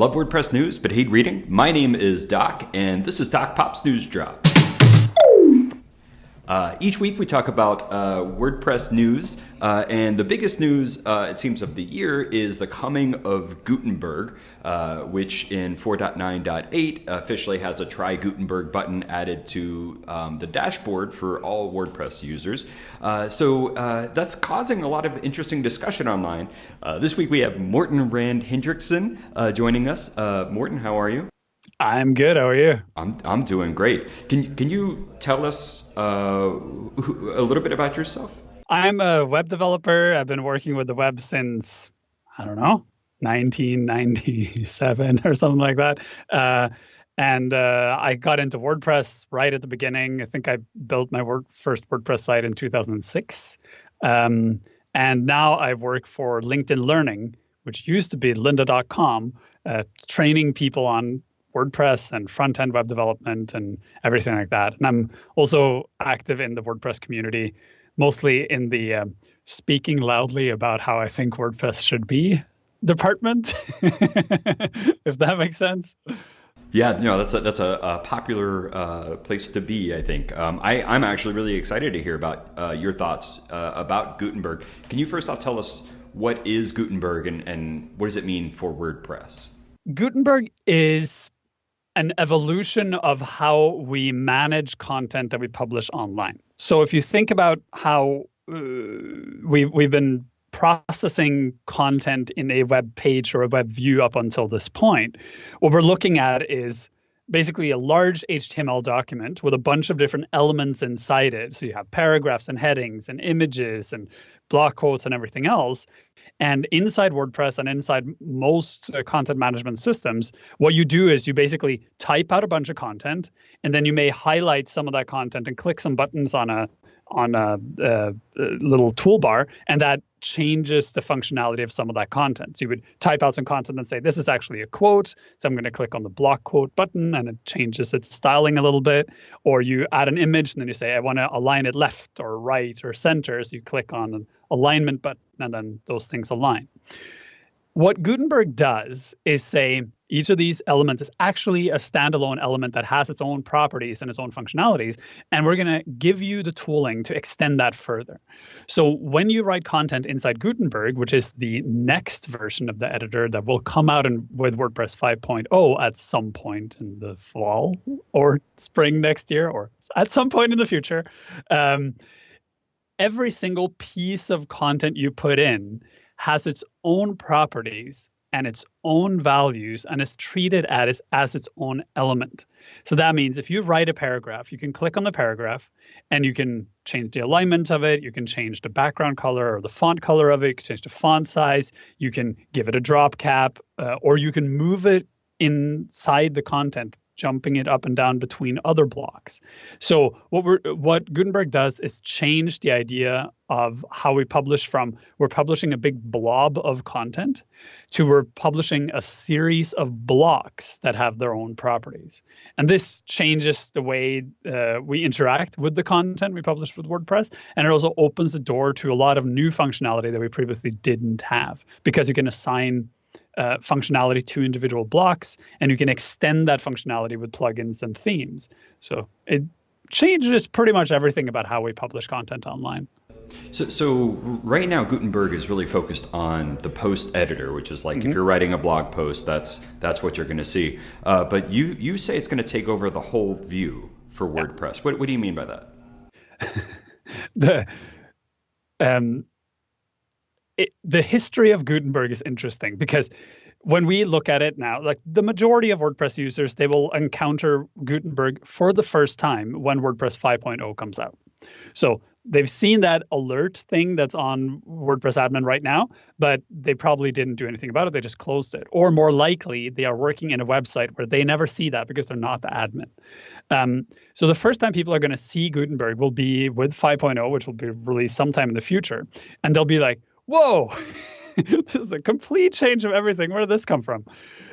Love WordPress news, but hate reading? My name is Doc, and this is Doc Pop's News Drop. Uh, each week we talk about uh, WordPress news, uh, and the biggest news, uh, it seems, of the year is the coming of Gutenberg, uh, which in 4.9.8 officially has a Try Gutenberg button added to um, the dashboard for all WordPress users. Uh, so that's causing a lot of interesting discussion online. this week we have Morten Rand Hendriksen joining us. Morten, how are you? I'm good. How are you? I'm I'm doing great. Can can you tell us uh, a little bit about yourself? I'm a web developer. I've been working with the web since I don't know 1997 or something like that. Uh, and uh, I got into WordPress right at the beginning. I think I built my word, first WordPress site in 2006. Um, and now I work for LinkedIn Learning, which used to be lynda.com, uh, training people on WordPress and front end web development and everything like that. And I'm also active in the WordPress community, mostly in the um, speaking loudly about how I think WordPress should be department, if that makes sense. Yeah, you know that's a, that's a, a popular uh, place to be. I think um, I, I'm actually really excited to hear about uh, your thoughts uh, about Gutenberg. Can you first off tell us what is Gutenberg and, and what does it mean for WordPress? Gutenberg is an evolution of how we manage content that we publish online. So if you think about how uh, we we've been processing content in a web page or a web view up until this point, what we're looking at is basically a large HTML document with a bunch of different elements inside it. So you have paragraphs and headings and images and block quotes and everything else. And inside WordPress and inside most uh, content management systems, what you do is you basically type out a bunch of content and then you may highlight some of that content and click some buttons on a on a, a, a, little toolbar, and that changes the functionality of some of that content. So you would type out some content and say, this is actually a quote. So I'm going to click on the block quote button and it changes its styling a little bit. Or you add an image and then you say, I want to align it left or right or center. So you click on an alignment button and then those things align. What Gutenberg does is say each of these elements is actually a standalone element that has its own properties and its own functionalities. And we're going to give you the tooling to extend that further. So when you write content inside Gutenberg, which is the next version of the editor that will come out in, with WordPress 5.0 at some point in the fall or spring next year or at some point in the future, um, every single piece of content you put in has its own properties and its own values and is treated as, as its own element. So that means if you write a paragraph, you can click on the paragraph and you can change the alignment of it, you can change the background color or the font color of it, you can change the font size, you can give it a drop cap, uh, or you can move it inside the content jumping it up and down between other blocks. So what we're what Gutenberg does is change the idea of how we publish from we're publishing a big blob of content to we're publishing a series of blocks that have their own properties. And this changes the way uh, we interact with the content we publish with WordPress. And it also opens the door to a lot of new functionality that we previously didn't have because you can assign uh, functionality to individual blocks, and you can extend that functionality with plugins and themes. So it changes pretty much everything about how we publish content online. So, so right now Gutenberg is really focused on the post editor, which is like mm -hmm. if mm-hmm. you're writing a blog post, that's that's what you're going to see. Uh, but you you say it's going to take over the whole view for WordPress. Yeah. What what do you mean by that? the um, it, the history of Gutenberg is interesting because when we look at it now, like the majority of WordPress users, they will encounter Gutenberg for the first time when WordPress 5.0 comes out. So they've seen that alert thing that's on WordPress admin right now, but they probably didn't do anything about it. They just closed it. Or more likely, they are working in a website where they never see that because they're not the admin. Um, so the first time people are going to see Gutenberg will be with 5.0, which will be released sometime in the future. And they'll be like, whoa, this is a complete change of everything. Where did this come from?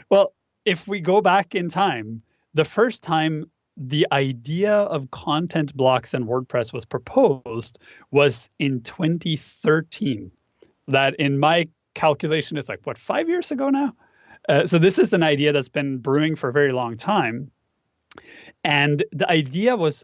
Well, if we go back in time, the first time the idea of content blocks in WordPress was proposed was in 2013. That, in my calculation, is like, what, five years ago now? Uh, so this is an idea that's been brewing for a very long time. And the idea was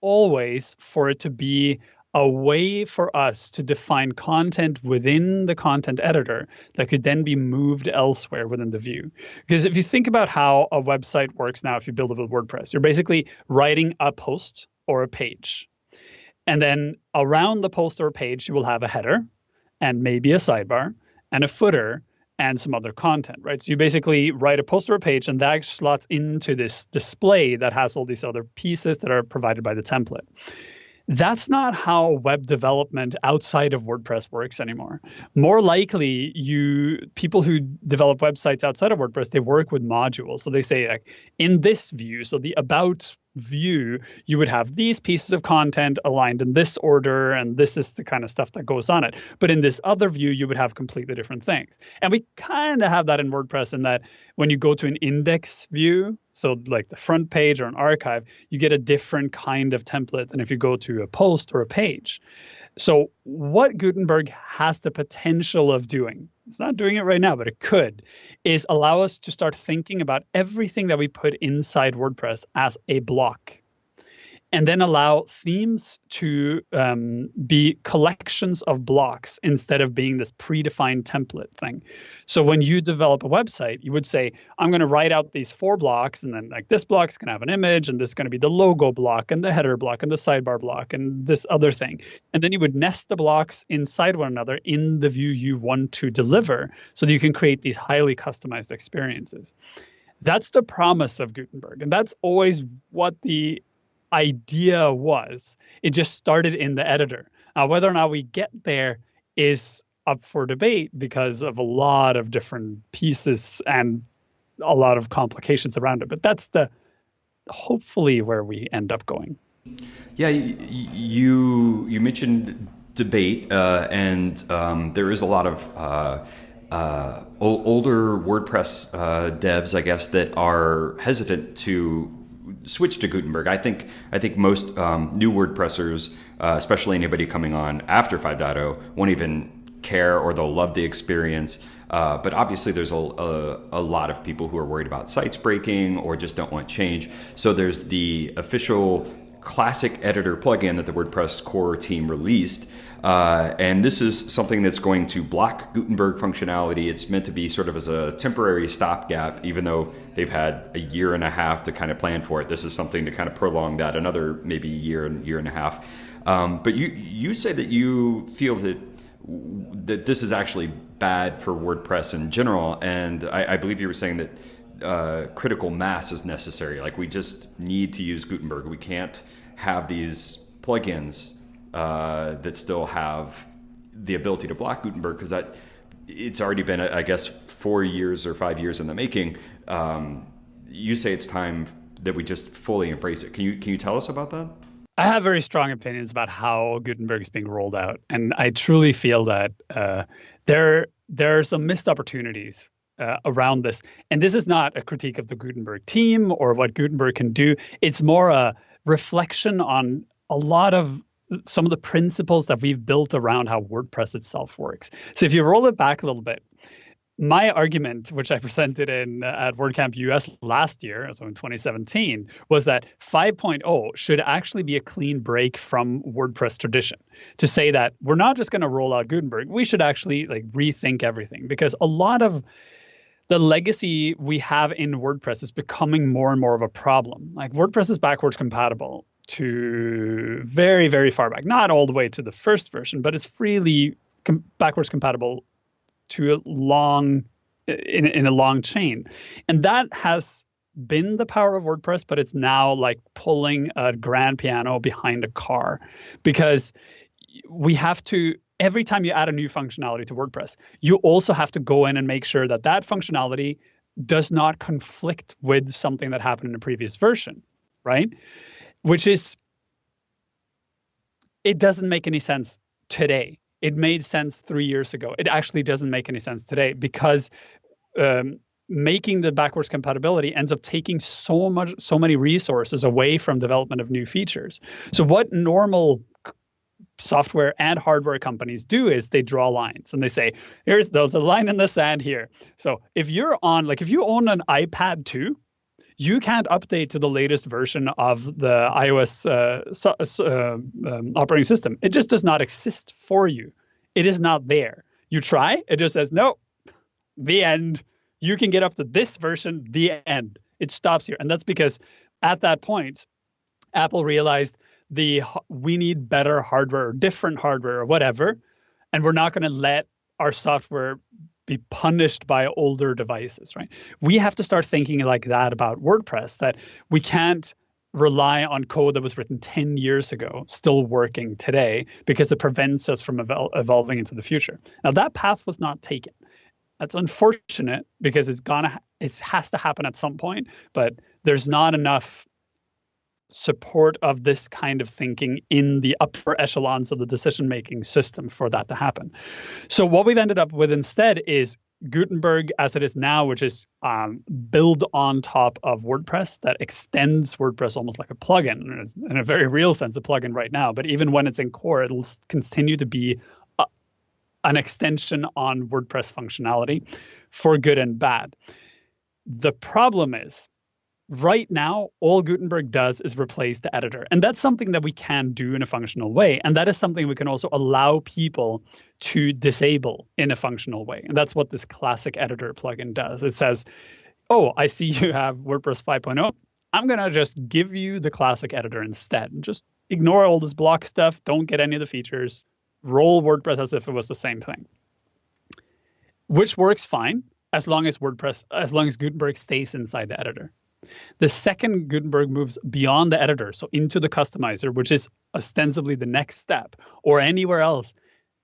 always for it to be a way for us to define content within the content editor that could then be moved elsewhere within the view. Because if you think about how a website works now, if you build it with WordPress, you're basically writing a post or a page. And then around the post or page, you will have a header and maybe a sidebar and a footer and some other content, right? So you basically write a post or a page and that slots into this display that has all these other pieces that are provided by the template. That's not how web development outside of WordPress works anymore. More likely, you people who develop websites outside of WordPress, they work with modules. So they say like in this view, so the about view, you would have these pieces of content aligned in this order, and this is the kind of stuff that goes on it. But in this other view, you would have completely different things. And we kind of have that in WordPress in that when you go to an index view, so like the front page or an archive, you get a different kind of template than if you go to a post or a page. So, what Gutenberg has the potential of doing, it's not doing it right now, but it could, is allow us to start thinking about everything that we put inside WordPress as a block and then allow themes to um, be collections of blocks instead of being this predefined template thing. So when you develop a website, you would say, I'm going to write out these four blocks, and then like this block's going to have an image, and this is going to be the logo block, and the header block, and the sidebar block, and this other thing. And then you would nest the blocks inside one another in the view you want to deliver so that you can create these highly customized experiences. That's the promise of Gutenberg. And that's always what the idea was. It just started in the editor. Now, whether or not we get there is up for debate because of a lot of different pieces and a lot of complications around it. But that's the hopefully where we end up going. Yeah, you you mentioned debate, uh, and um, there is a lot of uh, uh, older WordPress uh, devs, I guess, that are hesitant to switch to Gutenberg. I think I think most um, new WordPressers, uh, especially anybody coming on after 5.0, won't even care or they'll love the experience. Uh, but obviously, there's a, a, a, lot of people who are worried about sites breaking or just don't want change. So there's the official classic editor plugin that the WordPress core team released. Uh, and this is something that's going to block Gutenberg functionality. It's meant to be sort of as a temporary stopgap, even though they've had a year and a half to kind of plan for it. This is something to kind of prolong that another maybe year and year and a half. Um, but you you say that you feel that that this is actually bad for WordPress in general, and I, I believe you were saying that uh, critical mass is necessary. Like we just need to use Gutenberg. We can't have these plugins uh, that still have the ability to block Gutenberg because that it's already been, I guess, four years or five years in the making. Um, you say it's time that we just fully embrace it. Can you can you tell us about that? I have very strong opinions about how Gutenberg is being rolled out, and I truly feel that uh, there there are some missed opportunities uh, around this. And this is not a critique of the Gutenberg team or what Gutenberg can do. It's more a reflection on a lot of some of the principles that we've built around how WordPress itself works. So if you roll it back a little bit, my argument, which I presented in uh, at WordCamp US last year, so in 2017, was that 5.0 should actually be a clean break from WordPress tradition. To say that we're not just going to roll out Gutenberg, we should actually like rethink everything because a lot of the legacy we have in WordPress is becoming more and more of a problem. Like WordPress is backwards compatible to very, very far back, not all the way to the first version, but it's freely com- backwards compatible to a long in, in a long chain. And that has been the power of WordPress, but it's now like pulling a grand piano behind a car because we have to every time you add a new functionality to WordPress, you also have to go in and make sure that that functionality does not conflict with something that happened in a previous version, right? Which is, it doesn't make any sense today. It made sense three years ago. It actually doesn't make any sense today because um, making the backwards compatibility ends up taking so much, so many resources away from development of new features. So what normal software and hardware companies do is they draw lines and they say, here's the, a line in the sand here. So if you're on, like if you own an iPad 2, you can't update to the latest version of the iOS uh, so, uh, um, operating system. It just does not exist for you. It is not there. You try, it just says, no, the end. You can get up to this version, the end. It stops here. And that's because at that point, Apple realized the we need better hardware or different hardware or whatever, and we're not going to let our software be punished by older devices, right? We have to start thinking like that about WordPress that we can't rely on code that was written 10 years ago still working today because it prevents us from evol- evolving into the future. Now that path was not taken. That's unfortunate because it's gonna it has to happen at some point, but there's not enough support of this kind of thinking in the upper echelons of the decision making system for that to happen. So, what we've ended up with instead is Gutenberg as it is now, which is um, build on top of WordPress that extends WordPress almost like a plugin, in a very real sense, a plugin right now. But even when it's in core, it'll continue to be a, an extension on WordPress functionality for good and bad. The problem is right now, all Gutenberg does is replace the editor. And that's something that we can do in a functional way. And that is something we can also allow people to disable in a functional way. And that's what this classic editor plugin does. It says, oh, I see you have WordPress 5.0. I'm going to just give you the classic editor instead. And just ignore all this block stuff. Don't get any of the features. Roll WordPress as if it was the same thing, which works fine as long as WordPress, as long as Gutenberg stays inside the editor. The second Gutenberg moves beyond the editor, so into the customizer, which is ostensibly the next step, or anywhere else,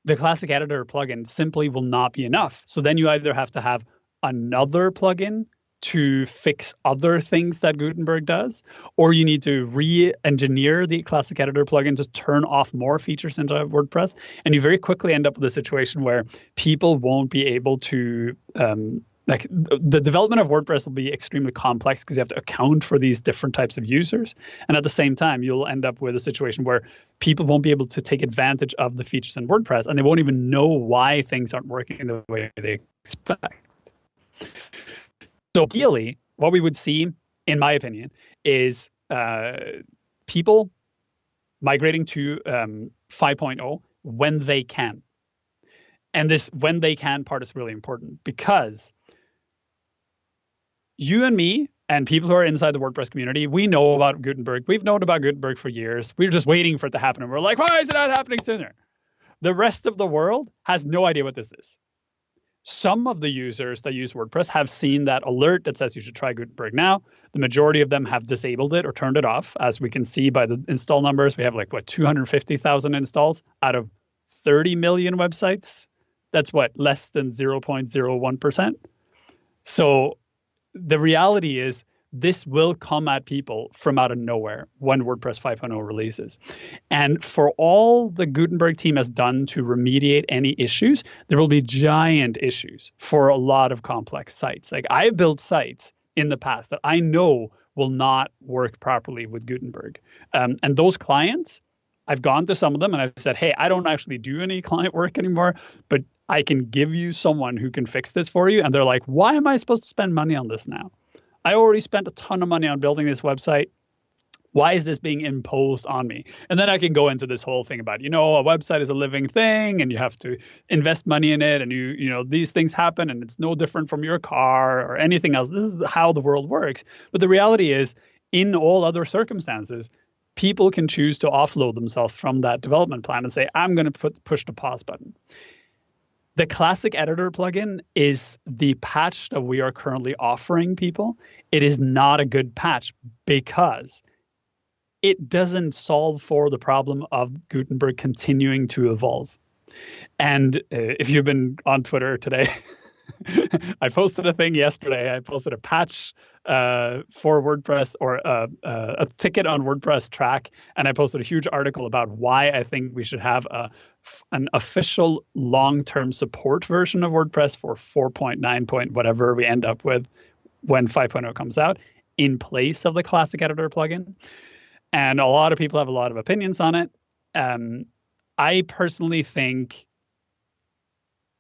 the classic editor plugin simply will not be enough. So then you either have to have another plugin to fix other things that Gutenberg does, or you need to re-engineer the classic editor plugin to turn off more features into WordPress, and you very quickly end up with a situation where people won't be able to um, like the development of WordPress will be extremely complex because you have to account for these different types of users. And at the same time, you'll end up with a situation where people won't be able to take advantage of the features in WordPress and they won't even know why things aren't working the way they expect. So ideally, what we would see, in my opinion, is uh, people migrating to um, 5.0 when they can. And this when they can part is really important because you and me and people who are inside the WordPress community, we know about Gutenberg. We've known about Gutenberg for years. We're just waiting for it to happen. And we're like, why is it not happening sooner? The rest of the world has no idea what this is. Some of the users that use WordPress have seen that alert that says you should try Gutenberg now. The majority of them have disabled it or turned it off. As we can see by the install numbers, we have like, what, 250,000 installs out of 30 million websites. That's what, less than 0.01%. So the reality is this will come at people from out of nowhere when WordPress 5.0 releases. And for all the Gutenberg team has done to remediate any issues, there will be giant issues for a lot of complex sites. Like I've built sites in the past that I know will not work properly with Gutenberg. Um, and those clients, I've gone to some of them and I've said, hey, I don't actually do any client work anymore, but I can give you someone who can fix this for you. And they're like, why am I supposed to spend money on this now? I already spent a ton of money on building this website. Why is this being imposed on me? And then I can go into this whole thing about, you know, a website is a living thing and you have to invest money in it and you, you know, these things happen and it's no different from your car or anything else. This is how the world works. But the reality is, in all other circumstances, people can choose to offload themselves from that development plan and say, I'm going to put push the pause button. The classic editor plugin is the patch that we are currently offering people. It is not a good patch because it doesn't solve for the problem of Gutenberg continuing to evolve. And uh, if you've been on Twitter today, I posted a thing yesterday. I posted a patch uh, for WordPress or uh, uh, a, ticket on WordPress Trac, and I posted a huge article about why I think we should have a an official long-term support version of WordPress for 4.9 point whatever we end up with when 5.0 comes out in place of the classic editor plugin. And a lot of people have a lot of opinions on it. Um, I personally think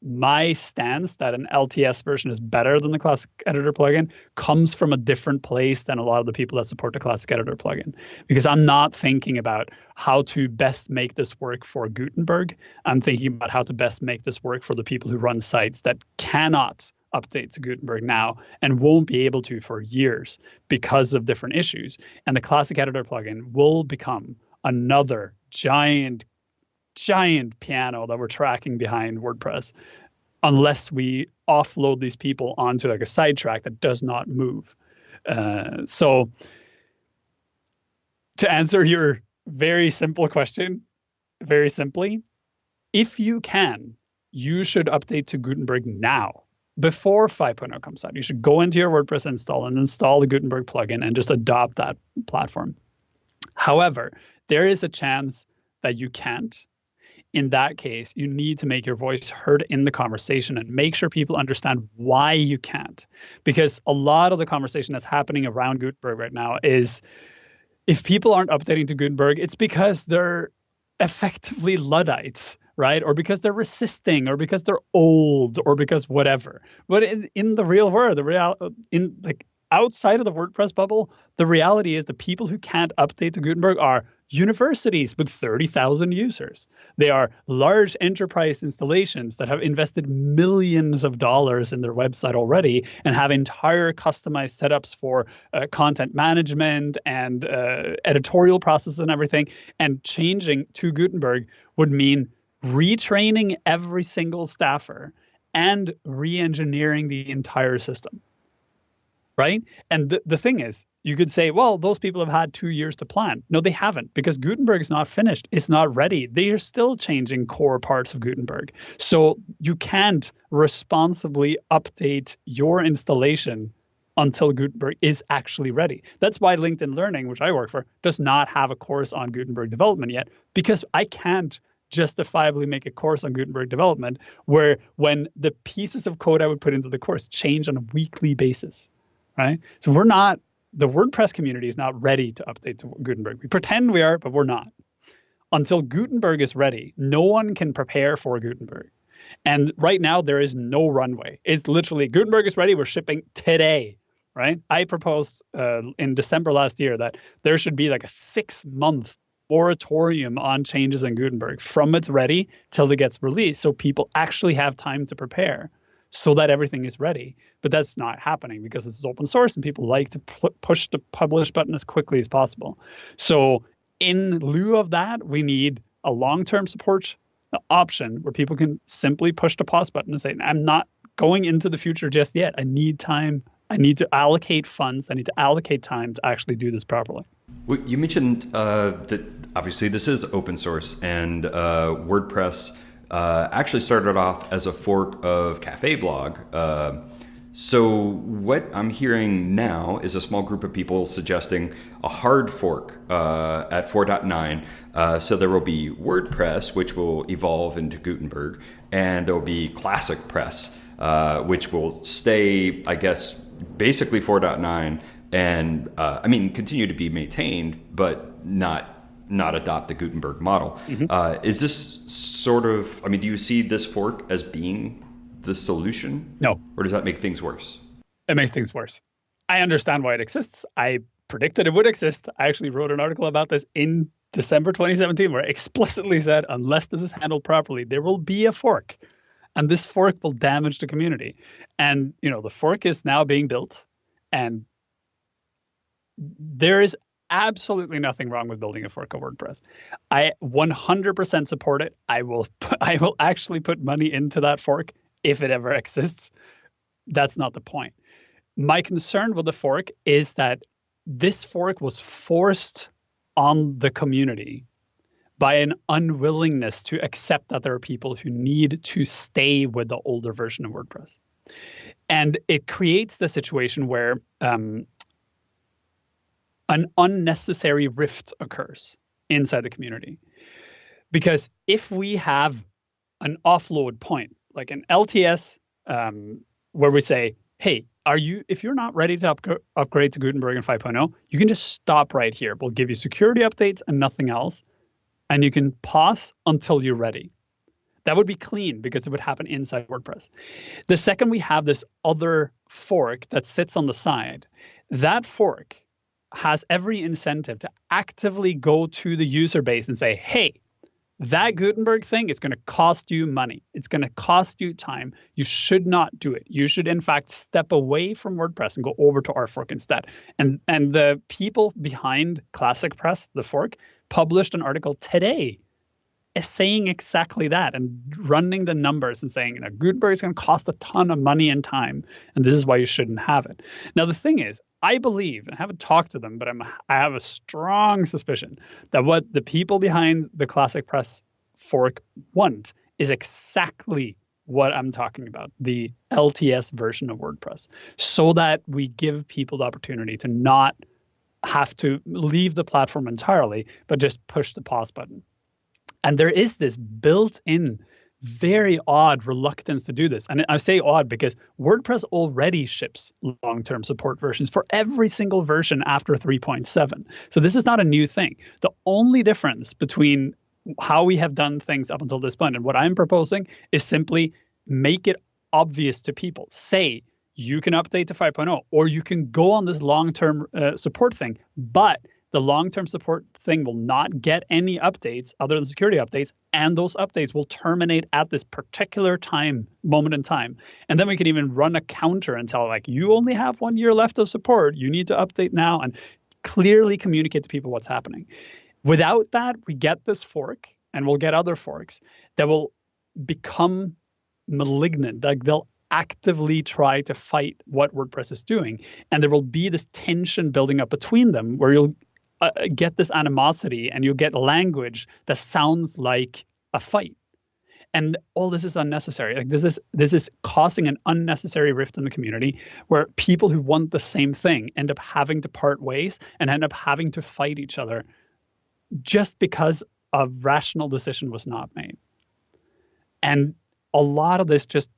my stance that an LTS version is better than the Classic Editor plugin comes from a different place than a lot of the people that support the Classic Editor plugin. Because I'm not thinking about how to best make this work for Gutenberg. I'm thinking about how to best make this work for the people who run sites that cannot update to Gutenberg now and won't be able to for years because of different issues. And the Classic Editor plugin will become another giant giant piano that we're tracking behind WordPress unless we offload these people onto like a sidetrack that does not move. Uh, so to answer your very simple question, very simply, if you can, you should update to Gutenberg now before 5.0 comes out. You should go into your WordPress install and install the Gutenberg plugin and just adopt that platform. However, there is a chance that you can't in that case, you need to make your voice heard in the conversation and make sure people understand why you can't. Because a lot of the conversation that's happening around Gutenberg right now is if people aren't updating to Gutenberg, it's because they're effectively Luddites, right? Or because they're resisting, or because they're old, or because whatever. But in, in the real world, the real in like outside of the WordPress bubble, the reality is the people who can't update to Gutenberg are universities with 30,000 users. They are large enterprise installations that have invested millions of dollars in their website already and have entire customized setups for uh, content management and uh, editorial processes and everything. And changing to Gutenberg would mean retraining every single staffer and re engineering the entire system right? And the, the thing is, you could say, well, those people have had two years to plan. No, they haven't because Gutenberg is not finished. It's not ready. They are still changing core parts of Gutenberg. So you can't responsibly update your installation until Gutenberg is actually ready. That's why LinkedIn Learning, which I work for, does not have a course on Gutenberg development yet because I can't justifiably make a course on Gutenberg development where when the pieces of code I would put into the course change on a weekly basis right? So we're not, the WordPress community is not ready to update to Gutenberg. We pretend we are, but we're not. Until Gutenberg is ready, no one can prepare for Gutenberg. And right now, there is no runway. It's literally Gutenberg is ready. We're shipping today, right? I proposed uh, in December last year that there should be like a six month moratorium on changes in Gutenberg from it's ready till it gets released so people actually have time to prepare so that everything is ready. But that's not happening because it's open source and people like to push the publish button as quickly as possible. So in lieu of that, we need a long-term support option where people can simply push the pause button and say, I'm not going into the future just yet. I need time. I need to allocate funds. I need to allocate time to actually do this properly. Well, you mentioned uh, that obviously this is open source and uh, WordPress uh, actually started off as a fork of Cafelog. Uh, so what I'm hearing now is a small group of people suggesting a hard fork uh, at 4.9. Uh, so there will be WordPress, which will evolve into Gutenberg, and there will be ClassicPress, uh, which will stay, I guess, basically 4.9, and uh, I mean continue to be maintained, but not not adopt the Gutenberg model. Mm-hmm. Uh, is this sort of, I mean, do you see this fork as being the solution? No. Or does that make things worse? It makes things worse. I understand why it exists. I predicted it would exist. I actually wrote an article about this in December 2017 where I explicitly said, unless this is handled properly, there will be a fork. And this fork will damage the community. And, you know, the fork is now being built. And there is absolutely nothing wrong with building a fork of WordPress. I 100% support it. I will I will actually put money into that fork if it ever exists. That's not the point. My concern with the fork is that this fork was forced on the community by an unwillingness to accept that there are people who need to stay with the older version of WordPress. And it creates the situation where um, an unnecessary rift occurs inside the community. Because if we have an offload point, like an LTS, um, where we say, hey, are you if you're not ready to up, upgrade to Gutenberg and 5.0, you can just stop right here. We'll give you security updates and nothing else. and you can pause until you're ready. That would be clean because it would happen inside WordPress. The second we have this other fork that sits on the side, that fork has every incentive to actively go to the user base and say, hey, that Gutenberg thing is going to cost you money. It's going to cost you time. You should not do it. You should, in fact, step away from WordPress and go over to our fork instead. And and the people behind ClassicPress, the fork, published an article today is saying exactly that and running the numbers and saying, you know, Gutenberg is going to cost a ton of money and time, and this is why you shouldn't have it. Now, the thing is, I believe, and I haven't talked to them, but I'm, I have a strong suspicion that what the people behind the ClassicPress fork want is exactly what I'm talking about the LTS version of WordPress, so that we give people the opportunity to not have to leave the platform entirely, but just push the pause button. And there is this built in, very odd reluctance to do this. And I say odd because WordPress already ships long term support versions for every single version after 3.7. So this is not a new thing. The only difference between how we have done things up until this point and what I'm proposing is simply make it obvious to people. Say, you can update to 5.0 or you can go on this long term uh, support thing, but the long-term support thing will not get any updates other than security updates and those updates will terminate at this particular time moment in time. And then we can even run a counter and tell like you only have one year left of support. You need to update now and clearly communicate to people what's happening. Without that we get this fork and we'll get other forks that will become malignant. Like they'll actively try to fight what WordPress is doing. And there will be this tension building up between them where you'll uh, get this animosity and you get language that sounds like a fight. And all this is unnecessary. Like this is this is causing an unnecessary rift in the community where people who want the same thing end up having to part ways and end up having to fight each other just because a rational decision was not made. And a lot of this just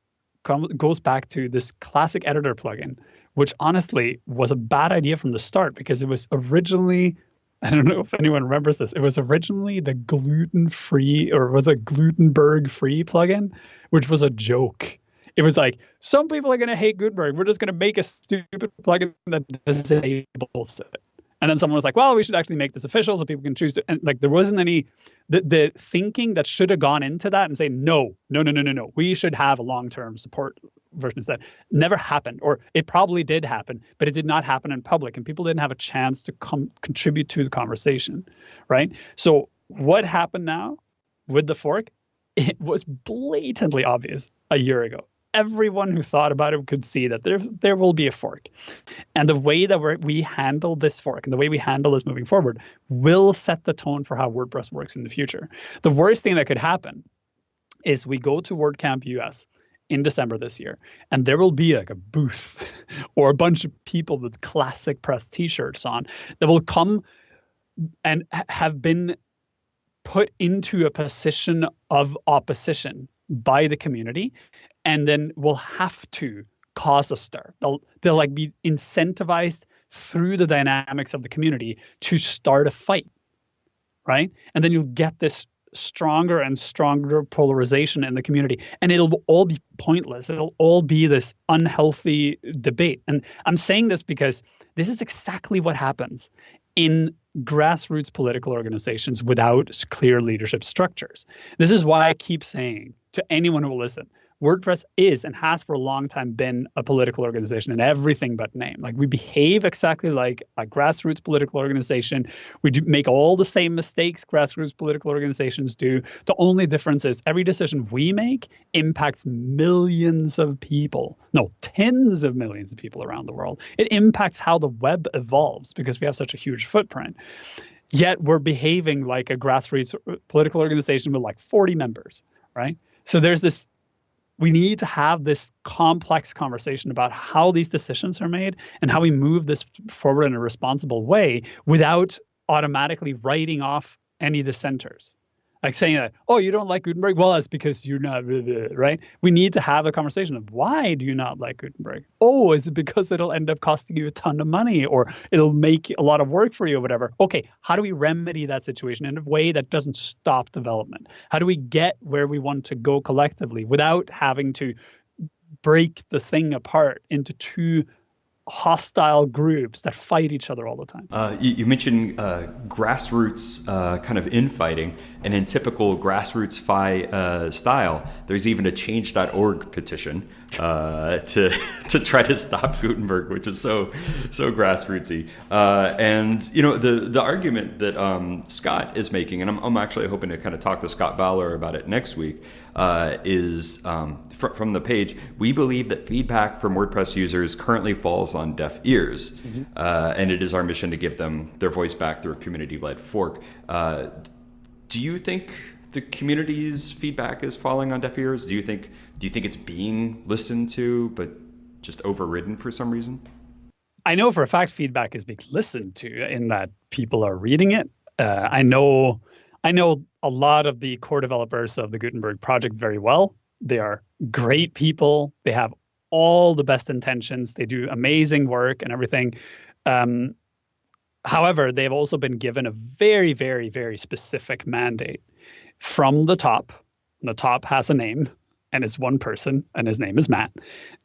goes back to this classic editor plugin which honestly was a bad idea from the start because it was originally I don't know if anyone remembers this. It was originally the gluten free or was a Glutenberg free plugin, which was a joke. It was like some people are going to hate Gutenberg. We're just going to make a stupid plugin that disables it. And then someone was like, well, we should actually make this official so people can choose to. And like, there wasn't any, the, the thinking that should have gone into that and say, no, no, no, no, no, no. We should have a long term support version that Never happened, or it probably did happen, but it did not happen in public. And people didn't have a chance to come contribute to the conversation, right? So, what happened now with the fork? It was blatantly obvious a year ago everyone who thought about it could see that there there will be a fork, and the way that we we handle this fork and the way we handle this moving forward will set the tone for how WordPress works in the future. The worst thing that could happen is we go to WordCamp US in December this year, and there will be like a booth or a bunch of people with ClassicPress T-shirts on that will come and have been put into a position of opposition by the community and then will have to cause a stir. They'll they'll like be incentivized through the dynamics of the community to start a fight. Right? And then you'll get this stronger and stronger polarization in the community. And it'll all be pointless. It'll all be this unhealthy debate. And i'm saying this because this is exactly what happens in grassroots political organizations without clear leadership structures. This is why i keep saying to anyone who will listen WordPress is and has for a long time been a political organization in everything but name. Like we behave exactly like a grassroots political organization. We do make all the same mistakes grassroots political organizations do. The only difference is every decision we make impacts millions of people. No, tens of millions of people around the world. It impacts how the web evolves because we have such a huge footprint yet we're behaving like a grassroots political organization with like 40 members, right? So there's this we need to have this complex conversation about how these decisions are made and how we move this forward in a responsible way without automatically writing off any dissenters. Like saying that, oh, you don't like Gutenberg? Well, it's because you're not, right? We need to have a conversation of why do you not like Gutenberg? Oh, is it because it'll end up costing you a ton of money or it'll make a lot of work for you or whatever? Okay, how do we remedy that situation in a way that doesn't stop development? How do we get where we want to go collectively without having to break the thing apart into two hostile groups that fight each other all the time. Uh, you, you, mentioned uh, grassroots uh, kind of infighting, and in typical grassroots fi uh, style, there's even a Change.org petition uh, to to try to stop Gutenberg, which is so so grassrootsy. Uh, and you know the the argument that um, Scott is making, and I'm, I'm actually hoping to kind of talk to Scott Bowler about it next week uh, is um, fr- from the page. We believe that feedback from WordPress users currently falls on deaf ears, mm-hmm. uh, and it is our mission to give them their voice back through a community-led fork. Uh, do you think the community's feedback is falling on deaf ears? Do you think do you think it's being listened to but just overridden for some reason? I know for a fact feedback is being listened to in that people are reading it. Uh, I know I know a lot of the core developers of the Gutenberg project very well. They are great people. They have all the best intentions. They do amazing work and everything. Um, however, they've also been given a very, very, very specific mandate from the top. And The top has a name, and it's one person, and his name is Matt.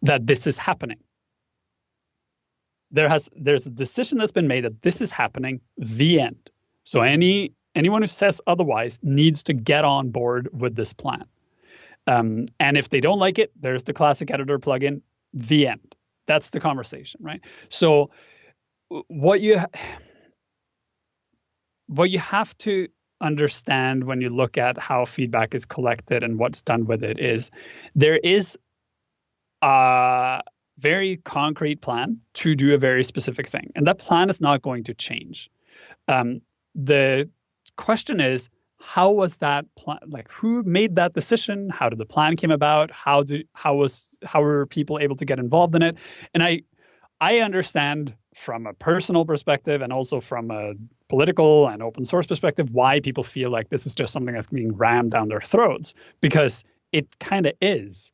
That this is happening. There has there's a decision that's been made that this is happening. The end. So any anyone who says otherwise needs to get on board with this plan. Um, and if they don't like it, there's the classic editor plugin. The end. That's the conversation, right? So what you what you have to understand when you look at how feedback is collected and what's done with it is there is a very concrete plan to do a very specific thing, and that plan is not going to change. Um, the question is how was that plan like who made that decision? How did the plan came about? How did how was how were people able to get involved in it? And i i understand from a personal perspective and also from a political and open source perspective why people feel like this is just something that's being rammed down their throats because it kind of is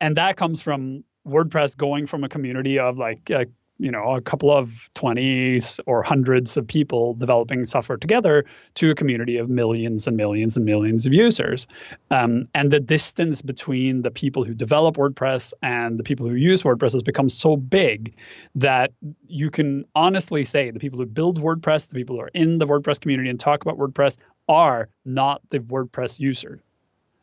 and that comes from wordpress going from a community of like uh, you know a couple of 20s or hundreds of people developing software together to a community of millions and millions and millions of users. Um, and the distance between the people who develop wordpress and the people who use wordpress has become so big that you can honestly say the people who build wordpress the people who are in the wordpress community and talk about wordpress are not the wordpress user.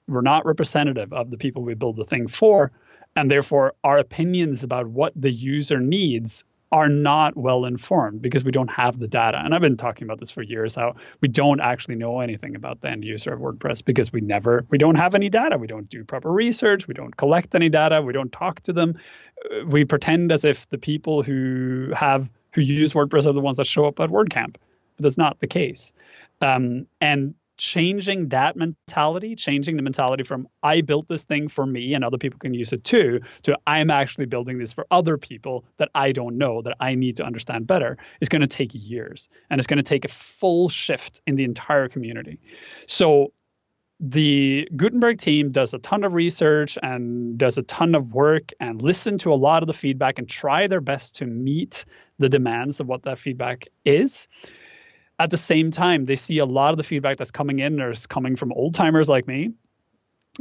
We're not representative of the people we build the thing for and therefore our opinions about what the user needs are not well informed because we don't have the data. And I've been talking about this for years how we don't actually know anything about the end user of WordPress because we never we don't have any data. We don't do proper research, we don't collect any data, we don't talk to them. We pretend as if the people who have who use WordPress are the ones that show up at WordCamp. But that's not the case. Um, and changing that mentality, changing the mentality from I built this thing for me and other people can use it too, to I'm actually building this for other people that I don't know, that I need to understand better, is going to take years. And it's going to take a full shift in the entire community. So the Gutenberg team does a ton of research and does a ton of work and listen to a lot of the feedback and try their best to meet the demands of what that feedback is at the same time, they see a lot of the feedback that's coming in is coming from old timers like me,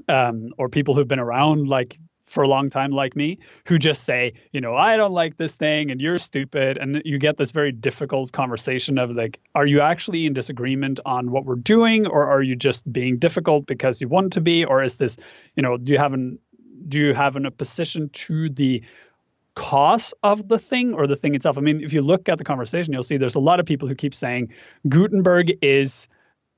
um, or people who've been around like for a long time like me, who just say, you know, I don't like this thing and you're stupid, and you get this very difficult conversation of like, are you actually in disagreement on what we're doing, or are you just being difficult because you want to be, or is this, you know, do you have an do you have an opposition to the cause of the thing or the thing itself. I mean, if you look at the conversation, you'll see there's a lot of people who keep saying Gutenberg is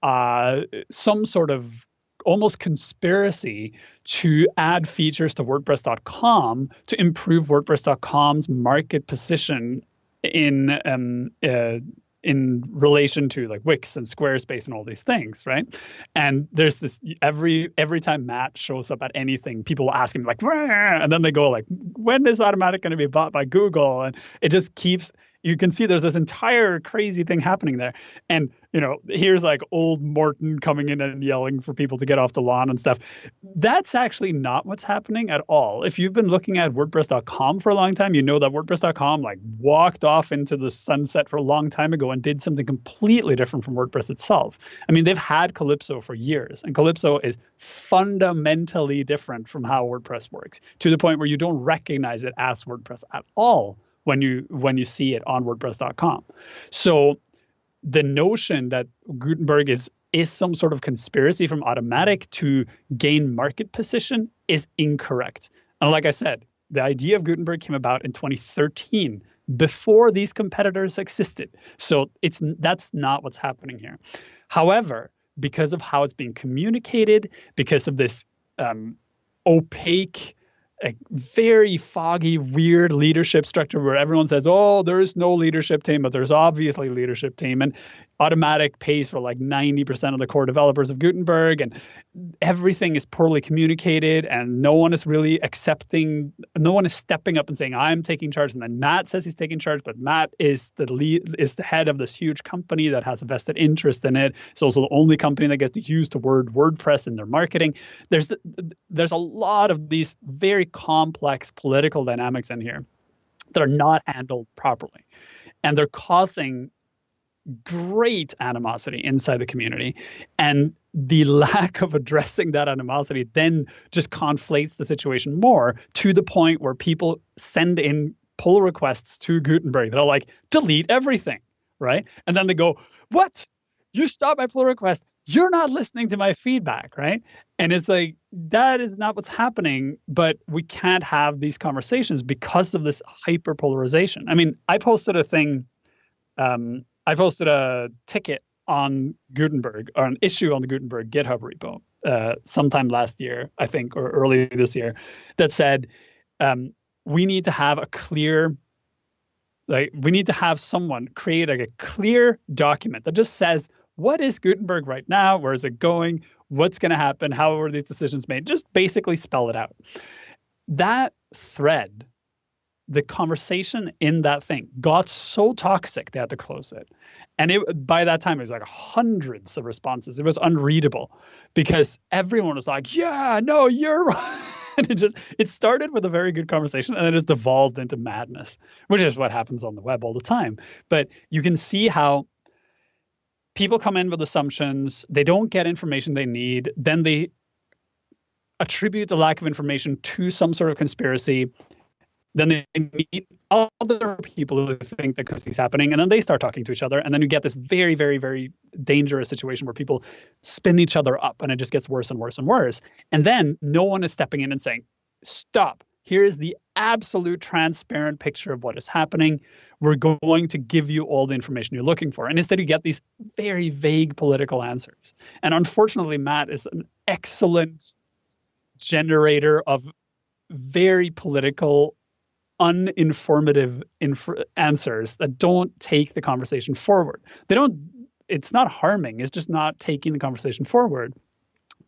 uh, some sort of almost conspiracy to add features to WordPress.com to improve WordPress.com's market position in um, uh, in relation to like Wix and Squarespace and all these things, right? And there's this every every time Matt shows up at anything, people ask him like, and then they go like, when is Automattic going to be bought by Google? And it just keeps you can see there's this entire crazy thing happening there. And, you know, here's like old Morten coming in and yelling for people to get off the lawn and stuff. That's actually not what's happening at all. If you've been looking at WordPress.com for a long time, you know that WordPress.com like walked off into the sunset for a long time ago and did something completely different from WordPress itself. I mean, they've had Calypso for years, and Calypso is fundamentally different from how WordPress works to the point where you don't recognize it as WordPress at all when you when you see it on WordPress.com. So the notion that Gutenberg is is some sort of conspiracy from Automattic to gain market position is incorrect. And like I said, the idea of Gutenberg came about in 2013 before these competitors existed. So it's that's not what's happening here. However, because of how it's being communicated, because of this um, opaque a very foggy, weird leadership structure where everyone says, "Oh, there is no leadership team," but there's obviously leadership team, and Automattic pays for like 90% of the core developers of Gutenberg, and everything is poorly communicated, and no one is really accepting. No one is stepping up and saying, "I'm taking charge," and then Matt says he's taking charge, but Matt is the lead, is the head of this huge company that has a vested interest in it. It's also the only company that gets to use the word WordPress in their marketing. There's there's a lot of these very complex political dynamics in here that are not handled properly. And they're causing great animosity inside the community. And the lack of addressing that animosity then just conflates the situation more to the point where people send in pull requests to Gutenberg that are like, delete everything, right? And then they go, what? You stop my pull request. You're not listening to my feedback, right? And it's like, that is not what's happening, but we can't have these conversations because of this hyper polarization. I mean, I posted a thing, um, I posted a ticket on Gutenberg or an issue on the Gutenberg GitHub repo uh, sometime last year, I think, or early this year, that said um, we need to have a clear, like we need to have someone create like a clear document that just says what is Gutenberg right now, where is it going, what's going to happen, how are these decisions made, just basically spell it out. That thread the conversation in that thing got so toxic they had to close it. And it by that time it was like hundreds of responses. It was unreadable because everyone was like yeah no you're right. And it just it started with a very good conversation and then just devolved into madness which is what happens on the web all the time. But you can see how people come in with assumptions they don't get information they need then they attribute the lack of information to some sort of conspiracy then they meet other people who think that is happening, and then they start talking to each other, and then you get this very, very, very dangerous situation where people spin each other up, and it just gets worse and worse and worse. And then no one is stepping in and saying, "Stop! Here is the absolute transparent picture of what is happening. We're going to give you all the information you're looking for." And instead, you get these very vague political answers. And unfortunately, Matt is an excellent generator of very political uninformative inf- answers that don't take the conversation forward. They don't. It's not harming. It's just not taking the conversation forward,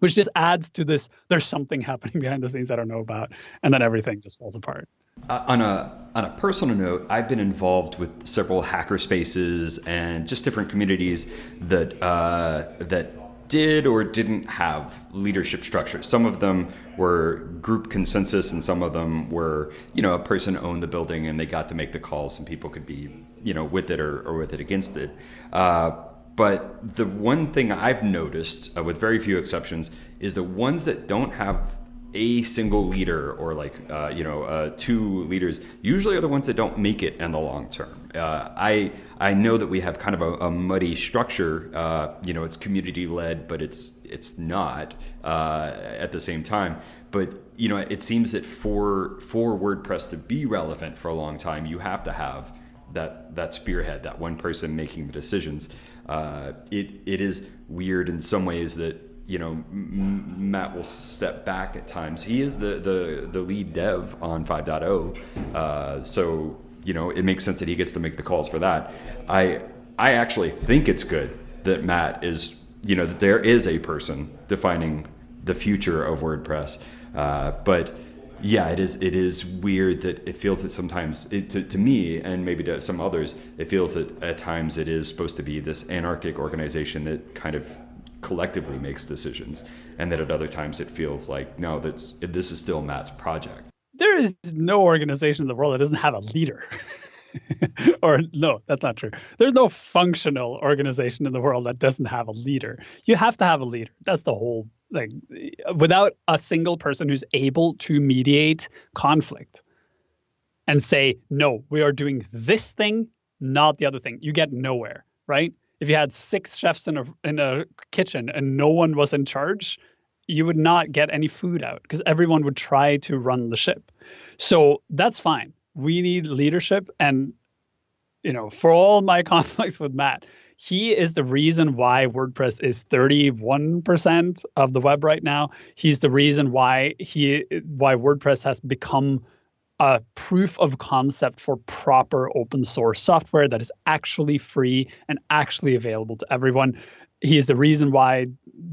which just adds to this. There's something happening behind the scenes I don't know about, and then everything just falls apart. Uh, on a on a personal note, I've been involved with several hacker spaces and just different communities that uh, that did or didn't have leadership structures. Some of them were group consensus, and some of them were, you know, a person owned the building and they got to make the calls, and people could be, you know, with it or, or with it against it. Uh, but the one thing I've noticed, uh, with very few exceptions, is the ones that don't have a single leader or like uh, you know uh, two leaders usually are the ones that don't make it in the long term. Uh, I I know that we have kind of a, a muddy structure. Uh, you know, it's community led, but it's it's not uh, at the same time. But you know, it seems that for for WordPress to be relevant for a long time, you have to have that that spearhead, that one person making the decisions. Uh, it it is weird in some ways that you know, M- Matt will step back at times. He is the the, the lead dev on 5.0, uh, so you know it makes sense that he gets to make the calls for that. I I actually think it's good that Matt is you know that there is a person defining the future of WordPress, uh, but yeah, it is. It is weird that it feels that sometimes, it, to, to me and maybe to some others, it feels that at times it is supposed to be this anarchic organization that kind of collectively makes decisions, and that at other times it feels like no, that's this is still Matt's project. There is no organization in the world that doesn't have a leader. or no, that's not true. There's no functional organization in the world that doesn't have a leader. You have to have a leader. That's the whole like without a single person who's able to mediate conflict and say, no, we are doing this thing, not the other thing, you get nowhere, right? If you had six chefs in a in a kitchen and no one was in charge, you would not get any food out because everyone would try to run the ship. So that's fine. We need leadership and you know, for all my conflicts with Matt, he is the reason why WordPress is 31% of the web right now. He's the reason why he why WordPress has become a proof of concept for proper open source software that is actually free and actually available to everyone. He is the reason why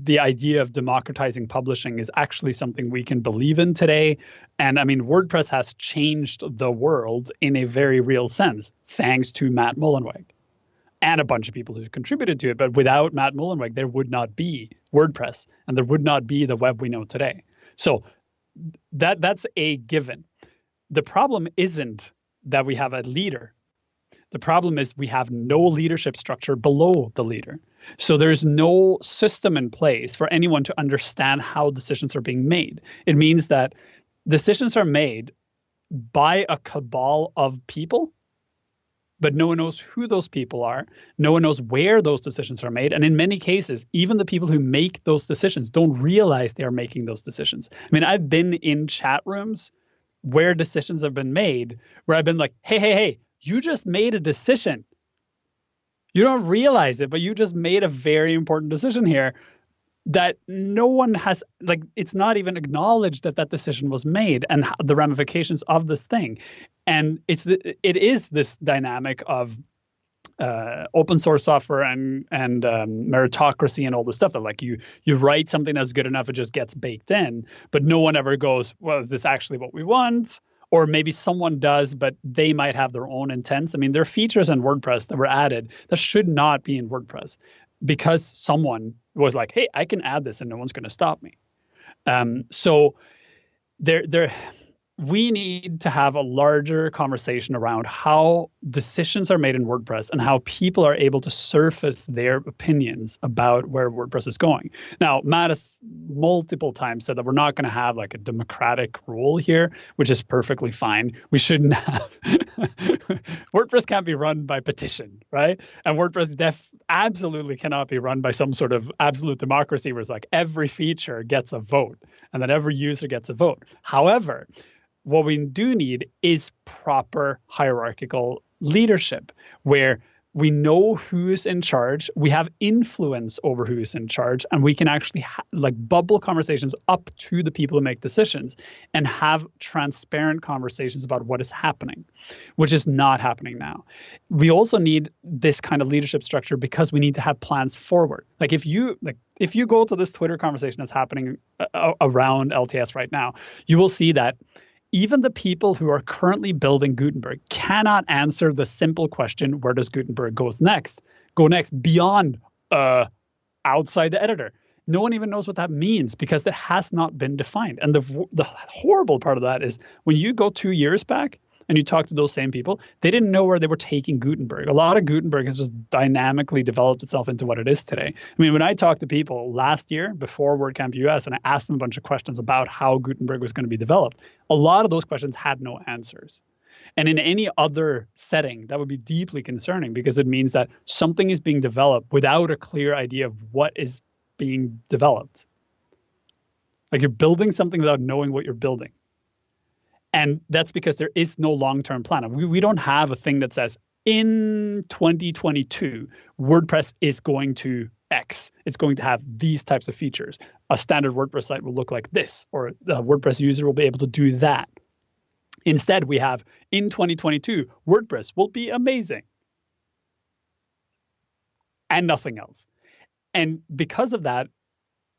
the idea of democratizing publishing is actually something we can believe in today. And I mean, WordPress has changed the world in a very real sense, thanks to Matt Mullenweg and a bunch of people who contributed to it. But without Matt Mullenweg, there would not be WordPress and there would not be the web we know today. So that that's a given. The problem isn't that we have a leader. The problem is we have no leadership structure below the leader. So there's no system in place for anyone to understand how decisions are being made. It means that decisions are made by a cabal of people but no one knows who those people are. No one knows where those decisions are made. And in many cases, even the people who make those decisions don't realize they are making those decisions. I mean, I've been in chat rooms where decisions have been made where I've been like, hey, hey, hey, you just made a decision. You don't realize it, but you just made a very important decision here that no one has like it's not even acknowledged that that decision was made and the ramifications of this thing. And it's the, it is this dynamic of uh, open source software and and um, meritocracy and all the stuff that like you you write something that's good enough it just gets baked in. But no one ever goes well is this actually what we want or maybe someone does but they might have their own intents i mean there are features in wordpress that were added that should not be in wordpress because someone was like, "Hey, I can add this, and no one's going to stop me." Um, so there, there, we need to have a larger conversation around how decisions are made in WordPress and how people are able to surface their opinions about where WordPress is going. Now, Matt has multiple times said that we're not going to have like a democratic rule here, which is perfectly fine. We shouldn't have. WordPress can't be run by petition, right? And WordPress def absolutely cannot be run by some sort of absolute democracy where it's like every feature gets a vote and then every user gets a vote. However, what we do need is proper hierarchical leadership where we know who's in charge. We have influence over who's in charge and we can actually ha- like bubble conversations up to the people who make decisions and have transparent conversations about what is happening which is not happening now. We also need this kind of leadership structure because we need to have plans forward. Like if you like if you go to this twitter conversation that's happening uh, around lts right now you will see that even the people who are currently building Gutenberg cannot answer the simple question, where does Gutenberg goes next? Go next beyond uh, outside the editor. No one even knows what that means because it has not been defined. And the the horrible part of that is when you go two years back, and you talk to those same people, they didn't know where they were taking Gutenberg. A lot of Gutenberg has just dynamically developed itself into what it is today. I mean, when I talked to people last year before WordCamp US and I asked them a bunch of questions about how Gutenberg was going to be developed, a lot of those questions had no answers. And in any other setting, that would be deeply concerning because it means that something is being developed without a clear idea of what is being developed. Like you're building something without knowing what you're building. And that's because there is no long term plan. We, we don't have a thing that says in 2022, WordPress is going to X. It's going to have these types of features. A standard WordPress site will look like this, or the WordPress user will be able to do that. Instead, we have in 2022, WordPress will be amazing and nothing else. And because of that,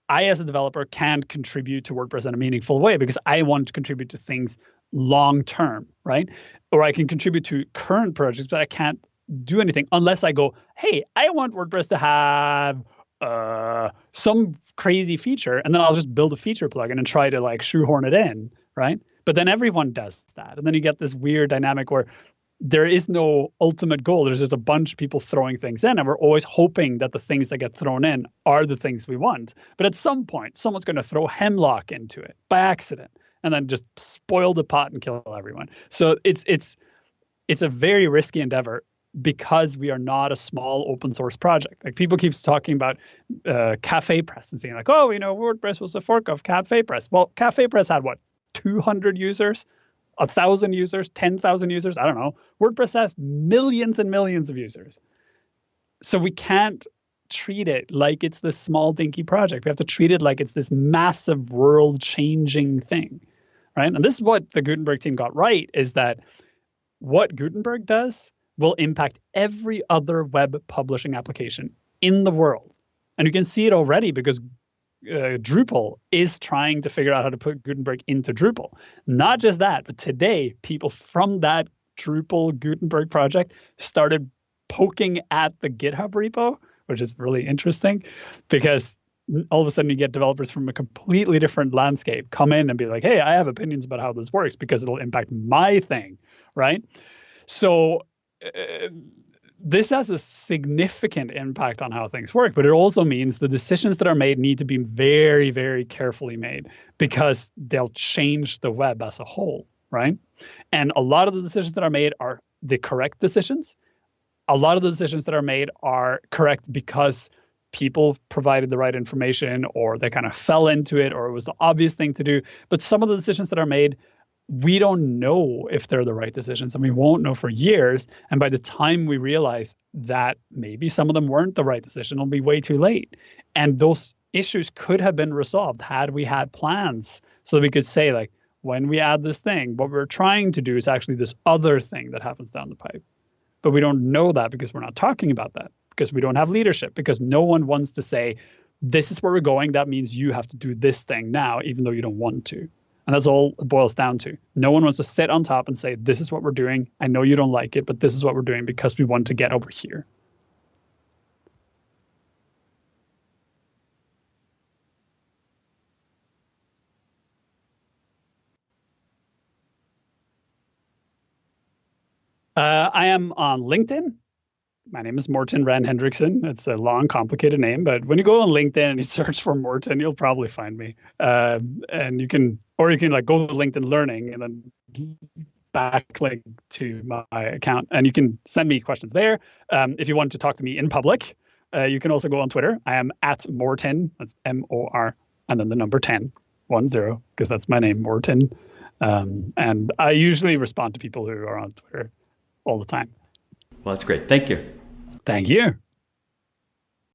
I, as a developer, can't contribute to WordPress in a meaningful way because I want to contribute to things long term, right? Or I can contribute to current projects, but I can't do anything unless I go, hey, I want WordPress to have uh, some crazy feature, and then I'll just build a feature plugin and try to like shoehorn it in, right? But then everyone does that, and then you get this weird dynamic where there is no ultimate goal. There's just a bunch of people throwing things in, and we're always hoping that the things that get thrown in are the things we want. But at some point, someone's going to throw hemlock into it by accident, and then just spoil the pot and kill everyone. So it's it's it's a very risky endeavor because we are not a small open source project. Like people keeps talking about uh, Cafe Press and saying like, oh, you know, WordPress was a fork of Cafe Press. Well, Cafe Press had what, 200 users, a thousand users, 10,000 users. I don't know. WordPress has millions and millions of users. So we can't treat it like it's this small dinky project. We have to treat it like it's this massive world changing thing, right? And this is what the Gutenberg team got right is that what Gutenberg does will impact every other web publishing application in the world. And you can see it already because uh, Drupal is trying to figure out how to put Gutenberg into Drupal. Not just that, but today, people from that Drupal Gutenberg project started poking at the GitHub repo, which is really interesting because all of a sudden you get developers from a completely different landscape come in and be like, hey, I have opinions about how this works because it'll impact my thing, right? So uh, this has a significant impact on how things work, but it also means the decisions that are made need to be very, very carefully made because they'll change the web as a whole, right? And a lot of the decisions that are made are the correct decisions. A lot of the decisions that are made are correct because people provided the right information or they kind of fell into it or it was the obvious thing to do. But some of the decisions that are made we don't know if they're the right decisions and we won't know for years. And by the time we realize that maybe some of them weren't the right decision, it'll be way too late. And those issues could have been resolved had we had plans so that we could say, like, when we add this thing, what we're trying to do is actually this other thing that happens down the pipe. But we don't know that because we're not talking about that, because we don't have leadership, because no one wants to say, this is where we're going. That means you have to do this thing now, even though you don't want to. And that's all it boils down to. No one wants to sit on top and say, This is what we're doing. I know you don't like it, but this is what we're doing because we want to get over here. Uh, I am on LinkedIn my name is Morten Rand Hendriksen. It's a long, complicated name, but when you go on LinkedIn and you search for Morten, you'll probably find me. Uh, and you can, or you can like go to LinkedIn Learning and then backlink to my account, and you can send me questions there. Um, if you want to talk to me in public, uh, you can also go on Twitter. I am at Morten. That's M O R, and then the number 10, one zero, because that's my name, Morten. Um, and I usually respond to people who are on Twitter all the time. Well, that's great. Thank you. Thank you.